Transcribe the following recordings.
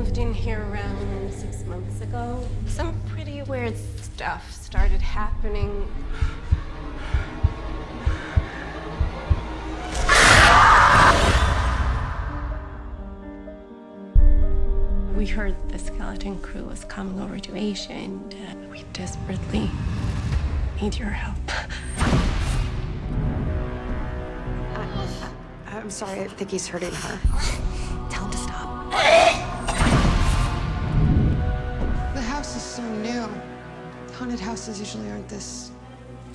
moved in here around six months ago. Some pretty weird stuff started happening. We heard the skeleton crew was coming over to Asia, and uh, we desperately need your help. I'm sorry, I think he's hurting her. Tell him to stop. Haunted houses usually aren't this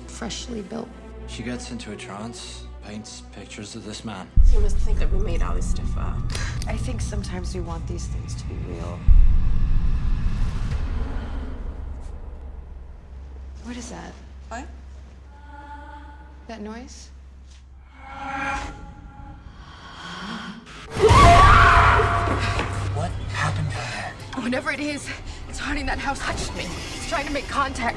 freshly built. She gets into a trance, paints pictures of this man. You must think that we made all this stuff up. I think sometimes we want these things to be real. What is that? What? That noise? What happened to her? Whatever it is, it's haunting that house. Touched me. It's trying to make contact.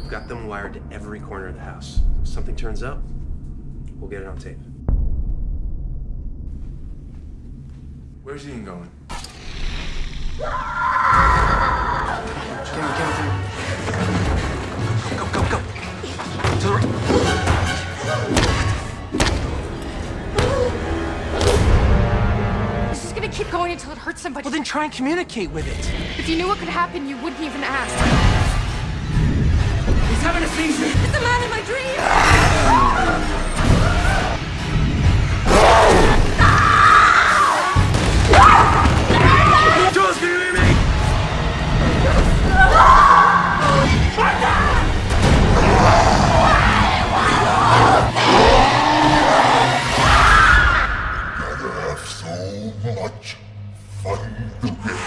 We've got them wired to every corner of the house. If something turns up, we'll get it on tape. Where's Ian going? Keep going until it hurts somebody. Well, then try and communicate with it. if you knew what could happen, you wouldn't even ask. Much fun.